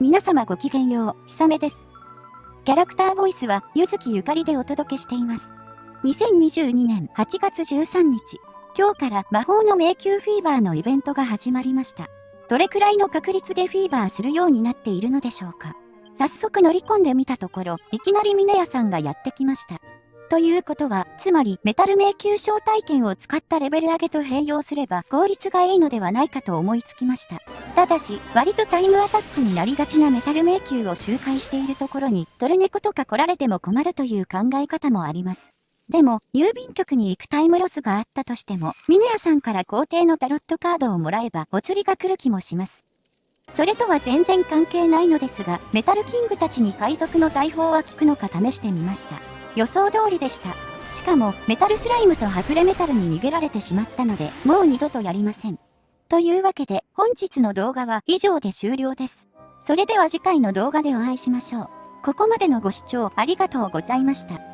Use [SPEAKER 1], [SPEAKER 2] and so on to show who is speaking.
[SPEAKER 1] 皆様ごきげんよう、ひさめです。キャラクターボイスは、ゆずきゆかりでお届けしています。2022年8月13日、今日から魔法の迷宮フィーバーのイベントが始まりました。どれくらいの確率でフィーバーするようになっているのでしょうか早速乗り込んでみたところ、いきなり峰屋さんがやってきました。ということは、つまりメタル迷宮招待券を使ったレベル上げと併用すれば効率がいいのではないかと思いつきました。ただし、割とタイムアタックになりがちなメタル迷宮を周回しているところに、トルネコとか来られても困るという考え方もあります。でも、郵便局に行くタイムロスがあったとしても、ミネヤさんから皇帝のタロットカードをもらえば、お釣りが来る気もします。それとは全然関係ないのですが、メタルキングたちに海賊の大砲は効くのか試してみました。予想通りでした。しかも、メタルスライムとはぐれメタルに逃げられてしまったので、もう二度とやりません。というわけで、本日の動画は以上で終了です。それでは次回の動画でお会いしましょう。ここまでのご視聴ありがとうございました。